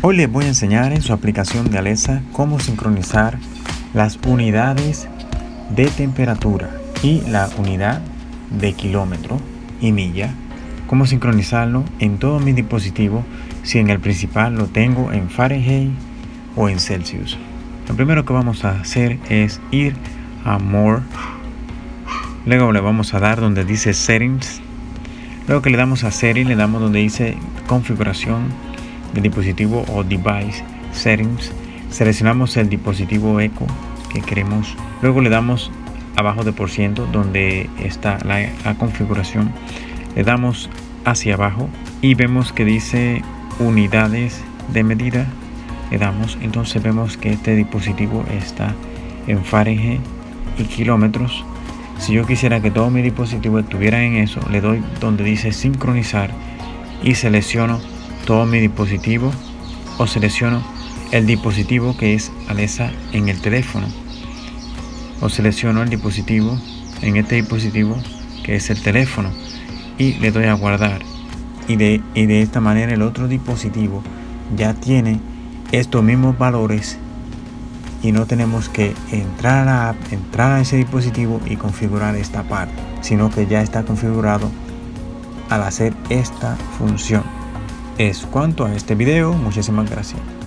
Hoy les voy a enseñar en su aplicación de Alexa cómo sincronizar las unidades de temperatura y la unidad de kilómetro y milla. Cómo sincronizarlo en todo mi dispositivo si en el principal lo tengo en Fahrenheit o en Celsius. Lo primero que vamos a hacer es ir a More. Luego le vamos a dar donde dice Settings. Luego que le damos a Settings, le damos donde dice Configuración del dispositivo o device settings. Seleccionamos el dispositivo eco que queremos. Luego le damos abajo de por ciento donde está la, configuración. Le damos hacia abajo y vemos que dice unidades de medida. Le damos. Entonces vemos que este dispositivo está en Fahrenheit y kilómetros. Si yo quisiera que todo mi dispositivo estuviera en eso le doy donde dice sincronizar y selecciono todo mi dispositivo o selecciono el dispositivo que es Alexa en el teléfono. O selecciono el dispositivo en este dispositivo que es el teléfono y le doy a guardar. Y de, y de esta manera el otro dispositivo ya tiene estos mismos valores y no tenemos que entrar a entrar a ese dispositivo y configurar esta parte, sino que ya está configurado al hacer esta función es cuanto a este video. Muchísimas gracias.